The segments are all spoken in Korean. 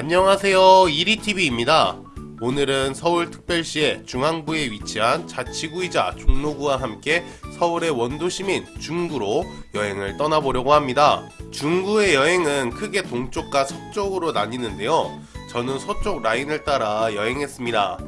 안녕하세요. 이리TV입니다. 오늘은 서울특별시의 중앙부에 위치한 자치구이자 종로구와 함께 서울의 원도시민 중구로 여행을 떠나보려고 합니다. 중구의 여행은 크게 동쪽과 서쪽으로 나뉘는데요. 저는 서쪽 라인을 따라 여행했습니다.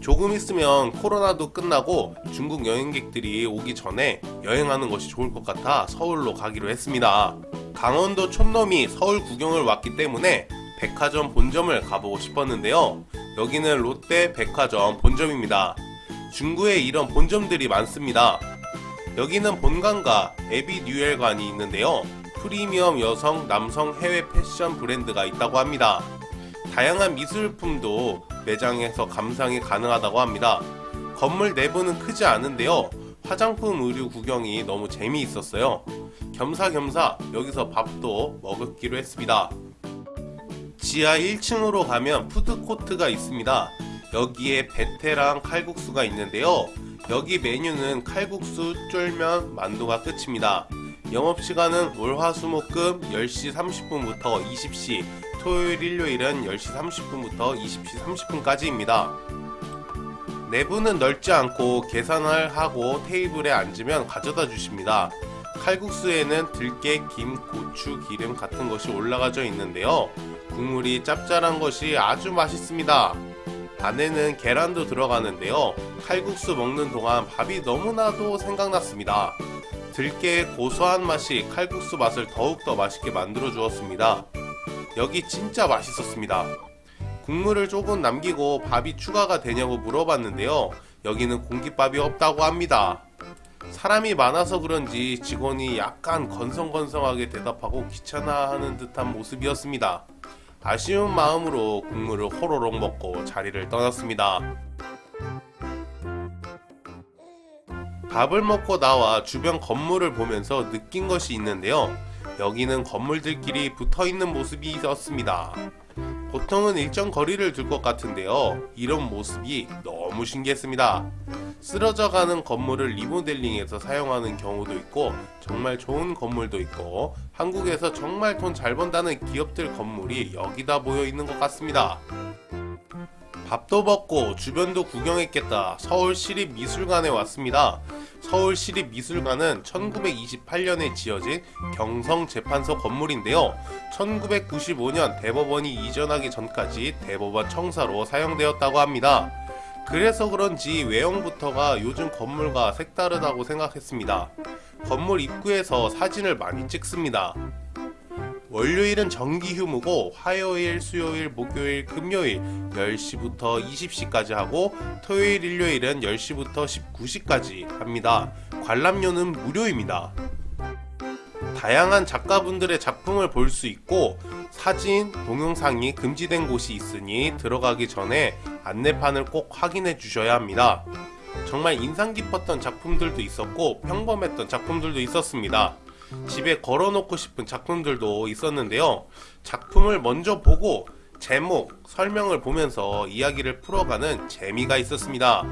조금 있으면 코로나도 끝나고 중국 여행객들이 오기 전에 여행하는 것이 좋을 것 같아 서울로 가기로 했습니다. 강원도 촌놈이 서울 구경을 왔기 때문에 백화점 본점을 가보고 싶었는데요. 여기는 롯데 백화점 본점입니다. 중구에 이런 본점들이 많습니다. 여기는 본관과 에비 뉴엘관이 있는데요. 프리미엄 여성, 남성 해외 패션 브랜드가 있다고 합니다. 다양한 미술품도 매장에서 감상이 가능하다고 합니다. 건물 내부는 크지 않은데요. 화장품 의류 구경이 너무 재미있었어요. 겸사겸사 여기서 밥도 먹기로 했습니다. 지하 1층으로 가면 푸드코트가 있습니다. 여기에 베테랑 칼국수가 있는데요. 여기 메뉴는 칼국수, 쫄면, 만두가 끝입니다. 영업시간은 월화수목금 10시 30분부터 20시, 토요일 일요일은 10시 30분부터 20시 30분까지입니다. 내부는 넓지 않고 계산을 하고 테이블에 앉으면 가져다 주십니다. 칼국수에는 들깨, 김, 고추, 기름 같은 것이 올라가져 있는데요. 국물이 짭짤한 것이 아주 맛있습니다. 안에는 계란도 들어가는데요. 칼국수 먹는 동안 밥이 너무나도 생각났습니다. 들깨의 고소한 맛이 칼국수 맛을 더욱더 맛있게 만들어 주었습니다. 여기 진짜 맛있었습니다. 국물을 조금 남기고 밥이 추가가 되냐고 물어봤는데요. 여기는 공깃밥이 없다고 합니다. 사람이 많아서 그런지 직원이 약간 건성건성하게 대답하고 귀찮아하는 듯한 모습이었습니다. 아쉬운 마음으로 국물을 호로록 먹고 자리를 떠났습니다. 밥을 먹고 나와 주변 건물을 보면서 느낀 것이 있는데요. 여기는 건물들끼리 붙어있는 모습이 있었습니다. 보통은 일정 거리를 둘 것 같은데요. 이런 모습이 너무 신기했습니다. 쓰러져 가는 건물을 리모델링해서 사용하는 경우도 있고 정말 좋은 건물도 있고 한국에서 정말 돈 잘 번다는 기업들 건물이 여기다 모여 있는 것 같습니다. 밥도 먹고 주변도 구경했겠다 서울시립미술관에 왔습니다. 서울시립미술관은 1928년에 지어진 경성재판소 건물인데요. 1995년 대법원이 이전하기 전까지 대법원 청사로 사용되었다고 합니다. 그래서 그런지 외형부터가 요즘 건물과 색다르다고 생각했습니다. 건물 입구에서 사진을 많이 찍습니다. 월요일은 정기 휴무고 화요일, 수요일, 목요일, 금요일 10시부터 20시까지 하고 토요일, 일요일은 10시부터 19시까지 합니다. 관람료는 무료입니다. 다양한 작가분들의 작품을 볼 수 있고 사진, 동영상이 금지된 곳이 있으니 들어가기 전에 안내판을 꼭 확인해 주셔야 합니다. 정말 인상 깊었던 작품들도 있었고 평범했던 작품들도 있었습니다. 집에 걸어놓고 싶은 작품들도 있었는데요. 작품을 먼저 보고 제목, 설명을 보면서 이야기를 풀어가는 재미가 있었습니다.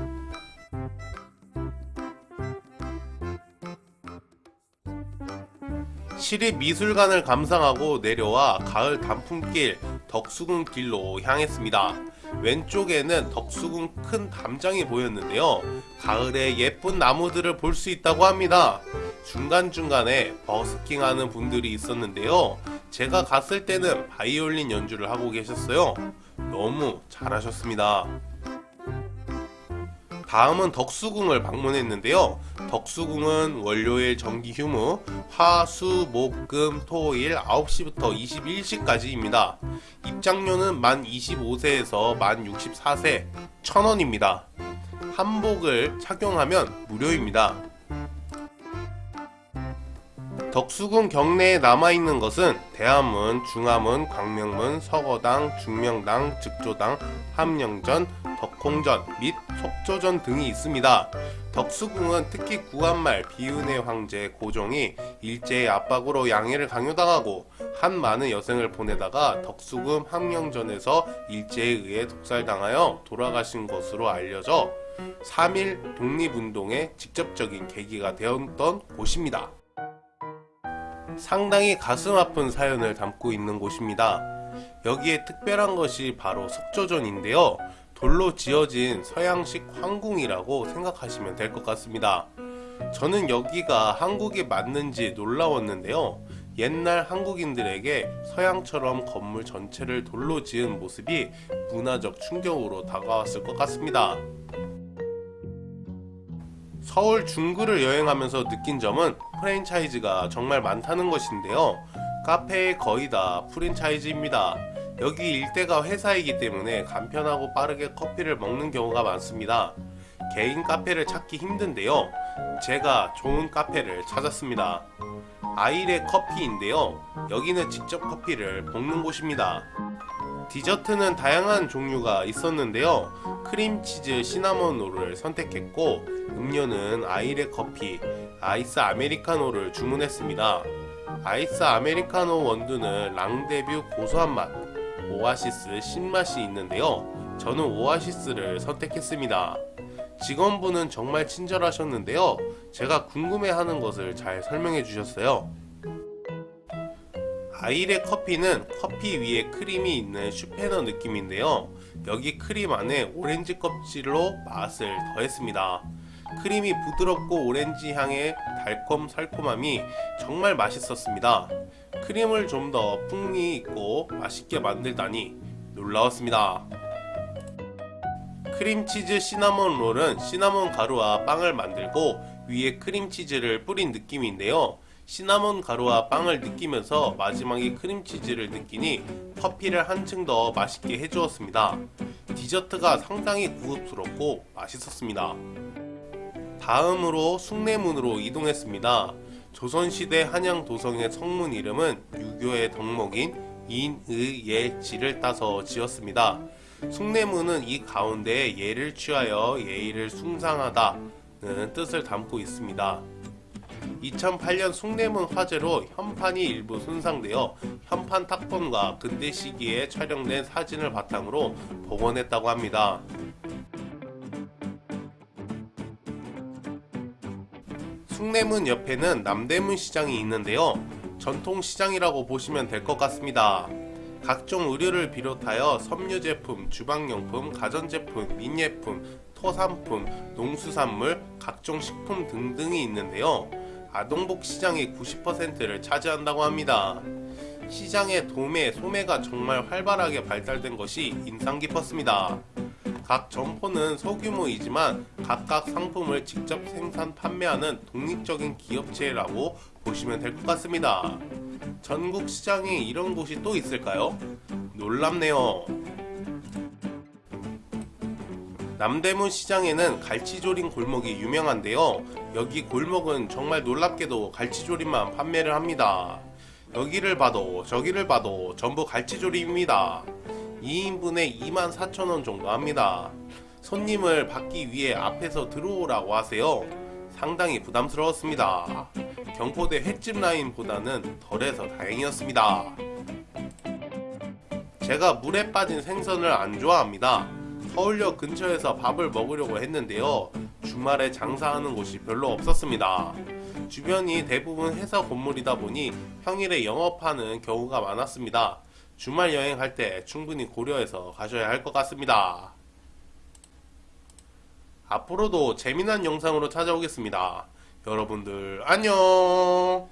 시립미술관을 감상하고 내려와 가을 단풍길 덕수궁길로 향했습니다. 왼쪽에는 덕수궁 큰 담장이 보였는데요. 가을에 예쁜 나무들을 볼 수 있다고 합니다. 중간중간에 버스킹하는 분들이 있었는데요. 제가 갔을 때는 바이올린 연주를 하고 계셨어요. 너무 잘하셨습니다. 다음은 덕수궁을 방문했는데요. 덕수궁은 월요일 정기 휴무, 화, 수, 목, 금, 토일 9시부터 21시까지입니다. 입장료는 만 25세에서 만 64세 1000원입니다. 한복을 착용하면 무료입니다. 덕수궁 경내에 남아있는 것은 대암문, 중암문, 광명문, 서거당, 중명당, 즉조당, 함령전, 덕홍전 및 속조전 등이 있습니다. 덕수궁은 특히 구한말 비은의 황제 고종이 일제의 압박으로 양해를 강요당하고 한 많은 여생을 보내다가 덕수궁 함령전에서 일제에 의해 독살당하여 돌아가신 것으로 알려져 3일 독립운동의 직접적인 계기가 되었던 곳입니다. 상당히 가슴 아픈 사연을 담고 있는 곳입니다. 여기에 특별한 것이 바로 석조전인데요. 돌로 지어진 서양식 황궁이라고 생각하시면 될 것 같습니다. 저는 여기가 한국에 맞는지 놀라웠는데요. 옛날 한국인들에게 서양처럼 건물 전체를 돌로 지은 모습이 문화적 충격으로 다가왔을 것 같습니다. 서울 중구를 여행하면서 느낀 점은 프랜차이즈가 정말 많다는 것인데요. 카페의 거의 다 프랜차이즈입니다. 여기 일대가 회사이기 때문에 간편하고 빠르게 커피를 먹는 경우가 많습니다. 개인 카페를 찾기 힘든데요. 제가 좋은 카페를 찾았습니다. 아이레 커피인데요. 여기는 직접 커피를 볶는 곳입니다. 디저트는 다양한 종류가 있었는데요. 크림치즈 시나몬 롤을 선택했고 음료는 아이레 커피, 아이스 아메리카노를 주문했습니다. 아이스 아메리카노 원두는 랑데뷰 고소한 맛, 오아시스 신맛이 있는데요. 저는 오아시스를 선택했습니다. 직원분은 정말 친절하셨는데요. 제가 궁금해하는 것을 잘 설명해 주셨어요. 아이레 커피는 커피 위에 크림이 있는 슈페너 느낌인데요. 여기 크림 안에 오렌지 껍질로 맛을 더했습니다. 크림이 부드럽고 오렌지 향의 달콤 살콤함이 정말 맛있었습니다. 크림을 좀 더 풍미 있고 맛있게 만들다니 놀라웠습니다. 크림치즈 시나몬 롤은 시나몬 가루와 빵을 만들고 위에 크림치즈를 뿌린 느낌인데요. 시나몬 가루와 빵을 느끼면서 마지막에 크림치즈를 느끼니 커피를 한층 더 맛있게 해주었습니다. 디저트가 상당히 고급스럽고 맛있었습니다. 다음으로 숭례문으로 이동했습니다. 조선시대 한양 도성의 성문 이름은 유교의 덕목인 인의예지를 따서 지었습니다. 숭례문은 이 가운데에 예를 취하여 예의를 숭상하다는 뜻을 담고 있습니다. 2008년 숭례문 화재로 현판이 일부 손상되어 현판 탁본과 근대 시기에 촬영된 사진을 바탕으로 복원했다고 합니다. 숭례문 옆에는 남대문 시장이 있는데요. 전통 시장이라고 보시면 될 것 같습니다. 각종 의류를 비롯하여 섬유 제품, 주방용품, 가전제품, 민예품, 토산품, 농수산물, 각종 식품 등등이 있는데요. 아동복 시장의 90%를 차지한다고 합니다. 시장의 도매, 소매가 정말 활발하게 발달된 것이 인상 깊었습니다. 각 점포는 소규모이지만 각각 상품을 직접 생산 판매하는 독립적인 기업체라고 보시면 될 것 같습니다. 전국 시장에 이런 곳이 또 있을까요? 놀랍네요. 남대문 시장에는 갈치조림 골목이 유명한데요. 여기 골목은 정말 놀랍게도 갈치조림만 판매를 합니다. 여기를 봐도 저기를 봐도 전부 갈치조림입니다. 2인분에 24,000원 정도 합니다. 손님을 받기 위해 앞에서 들어오라고 하세요. 상당히 부담스러웠습니다. 경포대 횟집 라인보다는 덜해서 다행이었습니다. 제가 물에 빠진 생선을 안 좋아합니다. 서울역 근처에서 밥을 먹으려고 했는데요. 주말에 장사하는 곳이 별로 없었습니다. 주변이 대부분 회사 건물이다 보니 평일에 영업하는 경우가 많았습니다. 주말 여행할 때 충분히 고려해서 가셔야 할 것 같습니다. 앞으로도 재미난 영상으로 찾아오겠습니다. 여러분들 안녕